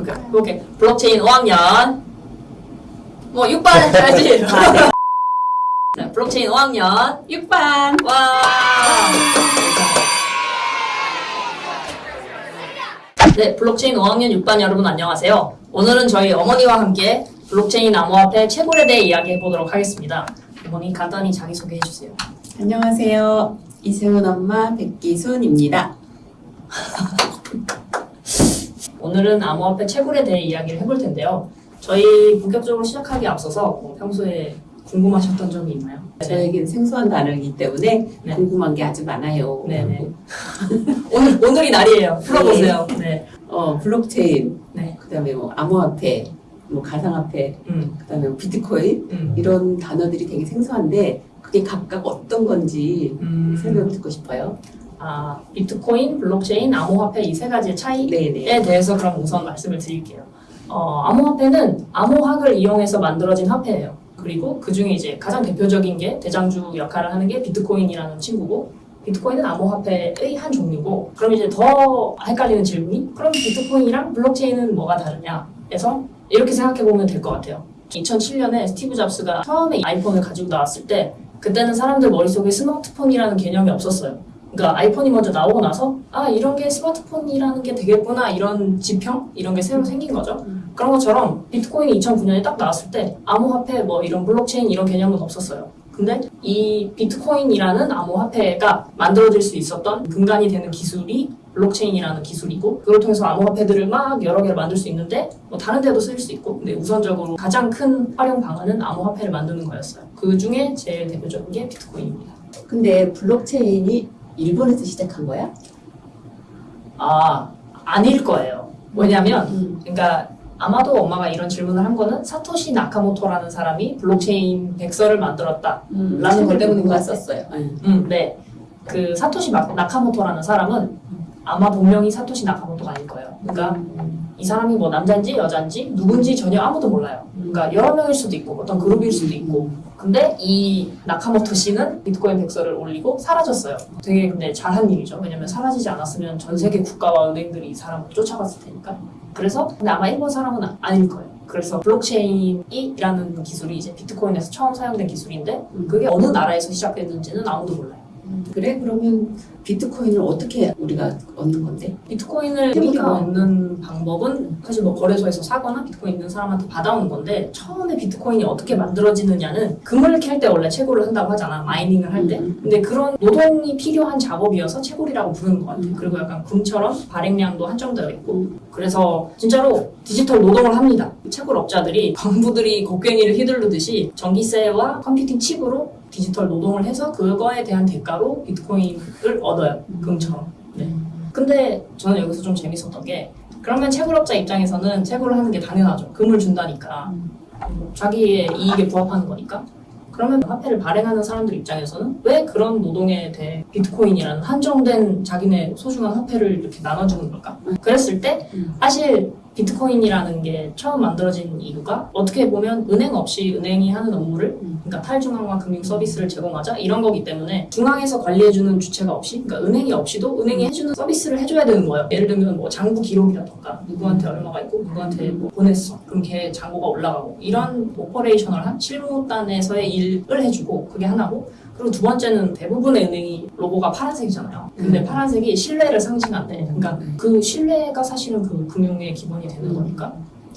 오케이, 오케이. 블록체인 5학년. 뭐 6반 해야지. 네, 블록체인 5학년 6반. 와. 네, 블록체인 5학년 6반 여러분 안녕하세요. 오늘은 저희 어머니와 함께 블록체인 암호화폐 채굴에 대해 이야기해 보도록 하겠습니다. 어머니 간단히 자기소개해 주세요. 안녕하세요. 이승훈 엄마 백기순입니다. 오늘은 암호화폐 채굴에 대해 이야기를 해볼 텐데요. 저희 본격적으로 시작하기 앞서서 뭐 평소에 궁금하셨던 점이 있나요? 저에겐 생소한 단어이기 때문에 네. 궁금한 게 아주 많아요. 네네. 오늘 오늘이 날이에요. 풀어보세요. 네. 어, 블록체인, 네. 그다음에 뭐 암호화폐, 뭐 가상화폐, 음. 그 다음에 뭐 비트코인 음. 이런 단어들이 되게 생소한데 그게 각각 어떤 건지 음. 설명을 듣고 싶어요. 아 비트코인, 블록체인, 암호화폐 이 세 가지의 차이에 네네. 대해서 그럼 우선 말씀을 드릴게요. 어, 암호화폐는 암호학을 이용해서 만들어진 화폐예요. 그리고 그 중에 이제 가장 대표적인 게 대장주 역할을 하는 게 비트코인이라는 친구고 비트코인은 암호화폐의 한 종류고 그럼 이제 더 헷갈리는 질문이 그럼 비트코인이랑 블록체인은 뭐가 다르냐 해서 이렇게 생각해 보면 될 것 같아요. 2007년에 스티브 잡스가 처음에 아이폰을 가지고 나왔을 때 그때는 사람들 머릿속에 스마트폰이라는 개념이 없었어요. 그러니까 아이폰이 먼저 나오고 나서 아 이런 게 스마트폰이라는 게 되겠구나 이런 지평 이런 게 새로 생긴 거죠. 그런 것처럼 비트코인이 2009년에 딱 나왔을 때 암호화폐 뭐 이런 블록체인 이런 개념은 없었어요. 근데 이 비트코인이라는 암호화폐가 만들어질 수 있었던 근간이 되는 기술이 블록체인이라는 기술이고 그걸 통해서 암호화폐들을 막 여러 개를 만들 수 있는데 뭐 다른 데도 쓸수 있고 근데 우선적으로 가장 큰 활용 방안은 암호화폐를 만드는 거였어요. 그 중에 제일 대표적인 게 비트코인입니다. 근데 블록체인이 일본에서 시작한 거야? 아 아닐 거예요. 왜냐면 음. 그러니까 아마도 엄마가 이런 질문을 한 거는 사토시 나카모토라는 사람이 블록체인 백서를 만들었다. 음. 라는 것 책을 때문인 것 봤었어요. 네. 음, 네. 그 사토시 마- 나카모토라는 사람은 아마 본명이 사토시 나카모토가 아닐 거예요. 그러니까 음. 이 사람이 뭐 남자인지 여자인지 누군지 전혀 아무도 몰라요. 그러니까 여러 명일 수도 있고 어떤 그룹일 수도 있고. 근데 이 나카모토 씨는 비트코인 백서를 올리고 사라졌어요. 되게 근데 잘한 일이죠. 왜냐면 사라지지 않았으면 전 세계 국가와 은행들이 이 사람을 쫓아갔을 테니까. 그래서 근데 아마 일본 사람은 아- 아닐 거예요. 그래서 블록체인이라는 기술이 이제 비트코인에서 처음 사용된 기술인데 그게 어느 나라에서 시작됐는지는 아무도 몰라요. 그래 그러면 비트코인을 어떻게 우리가 얻는 건데? 비트코인을 그러니까. 우리가 얻는 방법은 사실 뭐 거래소에서 사거나 비트코인 있는 사람한테 받아오는 건데 처음에 비트코인이 어떻게 만들어지느냐는 금을 캘때 원래 채굴을 한다고 하잖아 mining을 할때 음. 근데 그런 노동이 필요한 작업이어서 채굴이라고 부르는 것 같아 음. 그리고 약간 금처럼 발행량도 한정되어 있고 음. 그래서 진짜로 디지털 노동을 합니다 채굴업자들이 광부들이 곡괭이를 휘두르듯이 전기세와 computing 칩으로 디지털 노동을 해서 그거에 대한 대가로 비트코인을 얻어요 금처럼 네. 근데 저는 여기서 좀 재밌었던 게 그러면 채굴업자 입장에서는 채굴을 하는 게 당연하죠. 금을 준다니까 뭐 자기의 이익에 부합하는 거니까. 그러면 화폐를 발행하는 사람들 입장에서는 왜 그런 노동에 대해 비트코인이라는 한정된 자기네 소중한 화폐를 이렇게 나눠주는 걸까? 그랬을 때 음. 사실 비트코인이라는 게 처음 만들어진 이유가 어떻게 보면 은행 없이 은행이 하는 업무를 음. 그러니까 탈중앙화 금융 서비스를 제공하자 이런 거기 때문에 중앙에서 관리해주는 주체가 없이 그러니까 은행이 없이도 은행이 해주는 서비스를 해줘야 되는 거예요. 예를 들면 뭐 장부 기록이라던가 누구한테 얼마가 있고 누구한테 뭐 보냈어 그럼 걔 장부가 올라가고 이런 오퍼레이셔널한 실무단에서의 일을 해주고 그게 하나고 그리고 두 번째는 대부분의 은행이 로고가 파란색이잖아요. 근데 음. 파란색이 신뢰를 상징한대. 그러니까 음. 그 신뢰가 사실은 그 금융의 기본이 되는 거니까.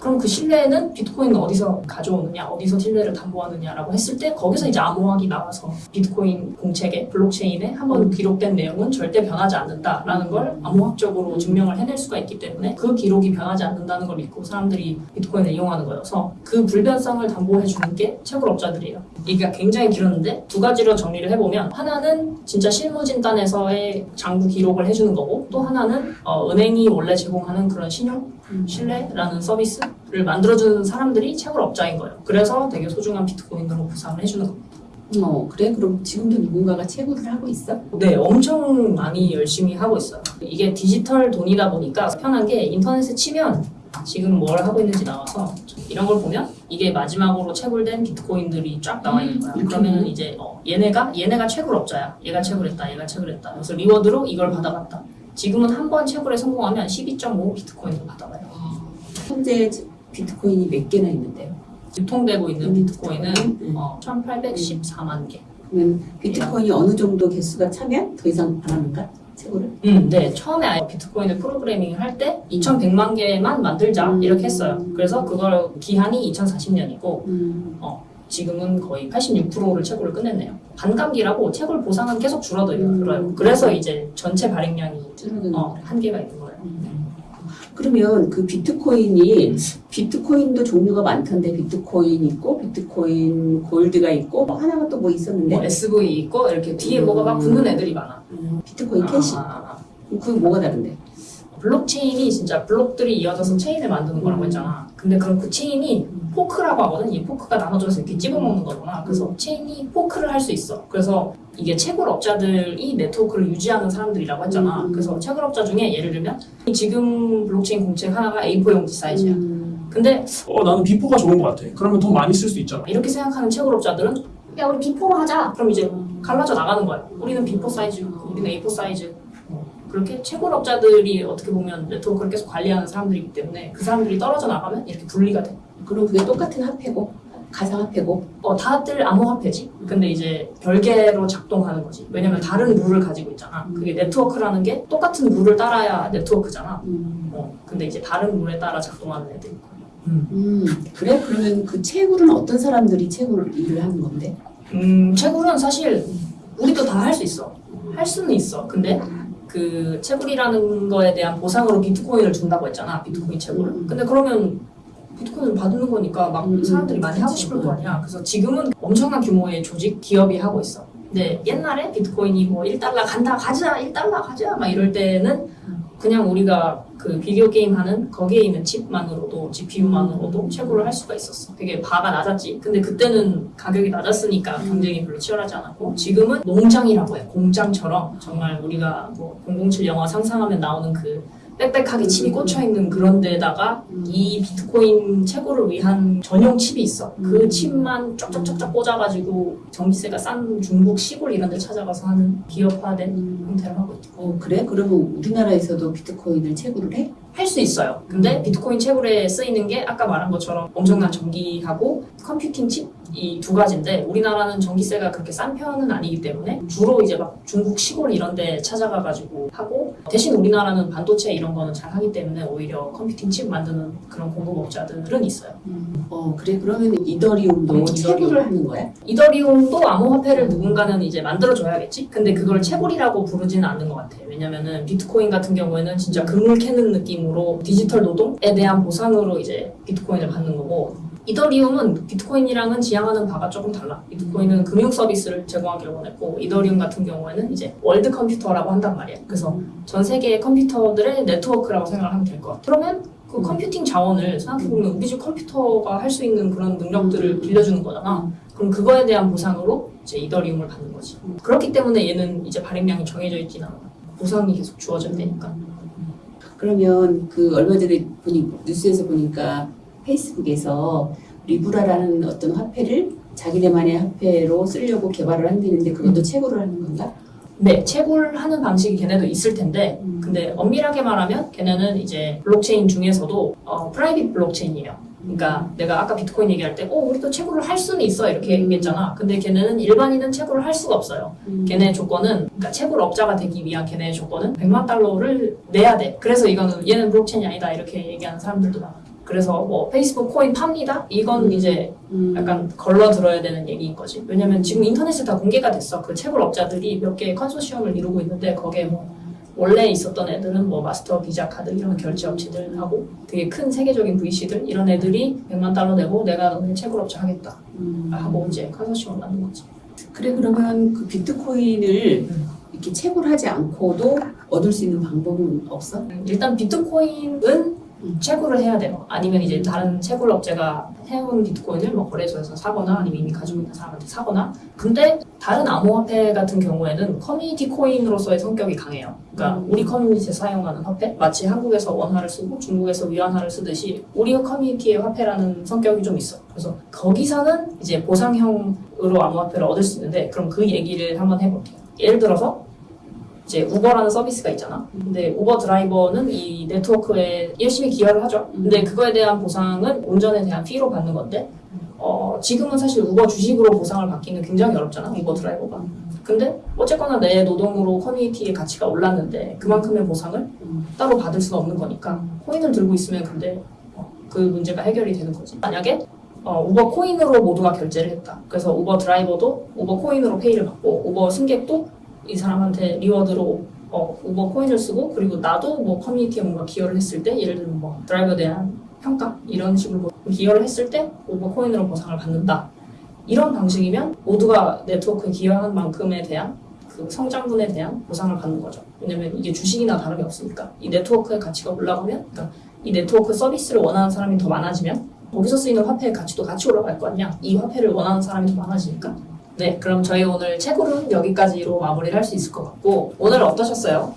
그럼 그 신뢰는 비트코인은 어디서 가져오느냐, 어디서 신뢰를 담보하느냐라고 했을 때 거기서 이제 암호학이 나와서 비트코인 공책에 블록체인에 한번 기록된 내용은 절대 변하지 않는다라는 걸 암호학적으로 증명을 해낼 수가 있기 때문에 그 기록이 변하지 않는다는 걸 믿고 사람들이 비트코인을 이용하는 거여서 그 불변성을 담보해 주는 게 채굴업자들이에요. 이게 굉장히 길었는데 두 가지로 정리를 해보면 하나는 진짜 실무진단에서의 장부 기록을 해주는 거고 또 하나는 어, 은행이 원래 제공하는 그런 신용 신뢰라는 서비스를 만들어주는 사람들이 채굴 업자인 거예요. 그래서 되게 소중한 비트코인으로 보상을 해주는 겁니다. 어 그래 그럼 지금도 누군가가 채굴을 하고 있어? 네, 엄청 많이 열심히 하고 있어요. 이게 디지털 돈이다 보니까 편한 게 인터넷에 치면 지금 뭘 하고 있는지 나와서 이런 걸 보면 이게 마지막으로 채굴된 비트코인들이 쫙 나와 있는 거야. 음, 그러면 그렇구나. 이제 어, 얘네가 얘네가 채굴업자야. 얘가 채굴했다. 얘가 채굴했다. 그래서 리워드로 이걸 받아갔다. 지금은 한 번 채굴에 성공하면 12.5 비트코인을 받아가요. 현재 비트코인이 몇 개나 있는데요? 유통되고 있는 비트코인은 음. 어, 1,814만 개. 그러면 비트코인이 어느 정도 개수가 차면 더 이상 안 합니까? 채굴을? 음, 네. 처음에 아예 비트코인을 프로그래밍을 할 때 2,100만 개만 만들자 음. 이렇게 했어요. 그래서 그걸 기한이 2040년이고 음. 지금은 거의 86%를 채굴을 끝냈네요. 반감기라고 채굴 보상은 계속 줄어들어요. 음. 그래서 이제 전체 발행량이 어. 한계가 있는 거예요. 음. 그러면 그 비트코인이 비트코인도 종류가 많던데 비트코인 있고 비트코인 골드가 있고 뭐 하나가 또 뭐 있었는데 뭐 SV 있고 이렇게 뒤에 음. 뭐가 막 붙는 애들이 많아. 음, 비트코인 캐시 아. 그게 뭐가 다른데? 블록체인이 진짜 블록들이 이어져서 체인을 만드는 거라고 음. 했잖아. 근데 그럼 그 체인이 fork라고 하거든. 이 fork가 나눠져서 이렇게 찝어먹는 거구나. 그래서 체인이 fork를 할 수 있어. 그래서 이게 채굴업자들이 네트워크를 유지하는 사람들이라고 했잖아. 음. 그래서 채굴업자 중에 예를 들면 지금 블록체인 공책 하나가 A4 용지 사이즈야. 음. 근데 어 나는 B4가 좋은 것 같아. 그러면 돈 많이 쓸 수 있잖아. 이렇게 생각하는 채굴업자들은 야 우리 B4로 하자. 그럼 이제 갈라져 나가는 거야. 우리는 B4 사이즈, 우리는 A4 사이즈. 어, 그렇게 채굴업자들이 어떻게 보면 네트워크를 계속 관리하는 사람들이기 때문에 그 사람들이 떨어져 나가면 이렇게 분리가 돼. 그럼 그게 똑같은 화폐고 가상 화폐고 어, 다들 암호 화폐지. 근데 이제 별개로 작동하는 거지. 왜냐면 다른 룰을 가지고 있잖아. 그게 네트워크라는 게 똑같은 룰을 따라야 네트워크잖아. 음. 어, 근데 이제 다른 룰에 따라 작동하는 애들이 있고. 음. 그래? 그러면 그 채굴은 어떤 사람들이 채굴 일을 하는 건데? 음, 채굴은 사실 우리도 다 할 수 있어. 할 수는 있어. 근데 그 채굴이라는 거에 대한 보상으로 비트코인을 준다고 했잖아. 비트코인 채굴을. 음. 근데 그러면 비트코인을 받는 거니까 막 음, 사람들이 많이 하고. 싶을 거 아니야. 그래서 지금은 엄청난 규모의 조직, 기업이 하고 있어. 근데 옛날에 비트코인이 뭐 1달러 간다, 가자, 1달러 가자, 막 이럴 때는 그냥 우리가 그 비디오 게임 하는 거기에 있는 칩만으로도 GPU만으로도 채굴을 할 수가 있었어. 되게 bar가 낮았지. 근데 그때는 가격이 낮았으니까 경쟁이 별로 치열하지 않았고 지금은 농장이라고 해. 공장처럼 정말 우리가 뭐 007 영화 상상하면 나오는 그 빽빽하게 칩이 꽂혀 있는 그런 데다가 이 비트코인 채굴을 위한 전용 칩이 있어. 그 음. 칩만 쫙쫙쫙쫙 꽂아가지고 전기세가 싼 중국 시골 이런 데 찾아가서 하는 기업화된 음. 형태를 하고 있죠. 어 그래? 그러면 우리나라에서도 비트코인을 채굴을 해? 할 수 있어요. 근데 비트코인 채굴에 쓰이는 게 아까 말한 것처럼 엄청난 전기하고 computing 칩이 두 가지인데 우리나라는 전기세가 그렇게 싼 편은 아니기 때문에 주로 이제 막 중국 시골 이런 데 찾아가가지고 하고 대신 우리나라는 반도체 이런 거는 잘 하기 때문에 오히려 컴퓨팅 칩 만드는 그런 공급업자들은 있어요. 어 그래? 그러면 이더리움도 음, 채굴을. 하는 거야? 이더리움도 암호화폐를 누군가는 이제 만들어줘야겠지? 근데 그걸 채굴이라고 부르지는 않는 것 같아. 왜냐면은 비트코인 같은 경우에는 진짜 금을 캐는 느낌으로 디지털 노동에 대한 보상으로 이제 비트코인을 받는 거고, 이더리움은 비트코인이랑은 지향하는 바가 조금 달라. 비트코인은 금융 서비스를 제공하기를 원했고, 이더리움 같은 경우에는 이제 world computer라고 한단 말이야. 그래서 전 세계의 컴퓨터들의 네트워크라고 생각을 하면 될 것 같아. 그러면 그 computing 자원을 생각해보면 우리 집 컴퓨터가 할 수 있는 그런 능력들을 빌려주는 거잖아. 그럼 그거에 대한 보상으로 이제 이더리움을 받는 거지. 그렇기 때문에 얘는 이제 발행량이 정해져 있진 않아. 보상이 계속 주어져야 되니까. 그러면 그 얼마 전에 보니 뉴스에서 보니까 페이스북에서 리브라라는 어떤 화폐를 자기네만의 화폐로 쓰려고 개발을 한다는데 그것도 채굴을 하는 건가? 네, 채굴하는 방식이 걔네도 있을 텐데, 근데 엄밀하게 말하면 걔네는 이제 블록체인 중에서도 어, private 블록체인이에요. 그러니까 내가 아까 비트코인 얘기할 때, 어, 우리도 채굴을 할 수는 있어 이렇게 얘기했잖아. 근데 걔네는 일반인은 채굴을 할 수가 없어요. 걔네 조건은 그러니까 채굴 업자가 되기 위한 걔네의 조건은 100만 달러를 내야 돼. 그래서 이거는 얘는 블록체인이 아니다 이렇게 얘기하는 사람들도 많아. 그래서 뭐 페이스북 코인 팝니다. 이건 이제 음. 약간 걸러 들어야 되는 얘기인 거지. 왜냐면 지금 인터넷에 다 공개가 됐어. 그 채굴 업자들이 몇 개의 컨소시엄을 이루고 있는데 거기에 뭐 원래 있었던 애들은 뭐 마스터 비자 카드 이런 결제 업체들하고 되게 큰 세계적인 VC들 이런 애들이 100만 달러 내고 내가 너네 채굴 업체 하겠다 음. 하고 이제 컨소시엄을 만든 거지. 그래 그러면 그 비트코인을 음. 이렇게 채굴하지 않고도 얻을 수 있는 방법은 없어? 일단 비트코인은 음. 채굴을 해야 돼요. 아니면 이제 다른 채굴 업체가 해온 비트코인을 뭐 거래소에서 사거나 아니면 이미 가지고 있는 사람한테 사거나. 근데 다른 암호화폐 같은 경우에는 커뮤니티 코인으로서의 성격이 강해요. 그러니까 음. 우리 커뮤니티에 사용하는 화폐, 마치 한국에서 원화를 쓰고 중국에서 위안화를 쓰듯이 우리 커뮤니티의 화폐라는 성격이 좀 있어. 그래서 거기서는 이제 보상형으로 암호화폐를 얻을 수 있는데 그럼 그 얘기를 한번 해볼게요. 예를 들어서 이제 우버라는 서비스가 있잖아. 근데 우버 드라이버는 이 네트워크에 열심히 기여를 하죠. 근데 그거에 대한 보상은 운전에 대한 fee로 받는 건데, 어, 지금은 사실 우버 주식으로 보상을 받기는 굉장히 어렵잖아, 우버 드라이버가. 근데 어쨌거나 내 노동으로 커뮤니티의 가치가 올랐는데 그만큼의 보상을 음. 따로 받을 수가 없는 거니까 코인을 들고 있으면 근데 어, 그 문제가 해결이 되는 거지. 만약에 어, 우버 코인으로 모두가 결제를 했다. 그래서 우버 드라이버도 우버 코인으로 페이를 받고 우버 승객도 이 사람한테 reward로 어, 우버 코인을 쓰고 그리고 나도 뭐 커뮤니티에 뭔가 기여를 했을 때 예를 들면 뭐 드라이버에 대한 평가 이런 식으로 뭐 기여를 했을 때 우버 코인으로 보상을 받는다. 이런 방식이면 모두가 네트워크에 기여한 만큼에 대한 그 성장분에 대한 보상을 받는 거죠. 왜냐면 이게 주식이나 다름이 없으니까 이 네트워크의 가치가 올라가면 그러니까 이 네트워크 서비스를 원하는 사람이 더 많아지면 거기서 쓰이는 화폐의 가치도 같이 올라갈 거 아니야. 이 화폐를 원하는 사람이 더 많아지니까. 네, 그럼 저희 오늘 채굴은 여기까지로 마무리를 할 수 있을 것 같고 오늘 어떠셨어요?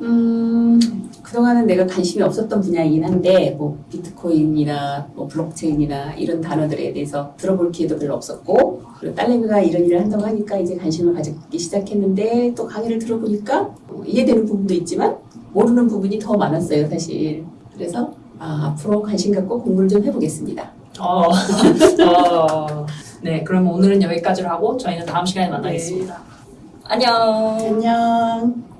음, 그동안은 내가 관심이 없었던 분야이긴 한데, 뭐, 비트코인이나, 뭐, 블록체인이나, 이런 단어들에 대해서 들어볼 기회도 별로 없었고, 그리고 딸내미가 이런 일을 한다고 하니까 이제 관심을 가지기 시작했는데, 또 강의를 들어보니까, 어, 이해되는 부분도 있지만, 모르는 부분이 더 많았어요, 사실. 그래서, 아, 앞으로 관심 갖고 공부를 좀 해보겠습니다. 어, 어, 네, 그럼 오늘은 여기까지로 하고 저희는 다음 시간에 만나겠습니다. 안녕. 안녕.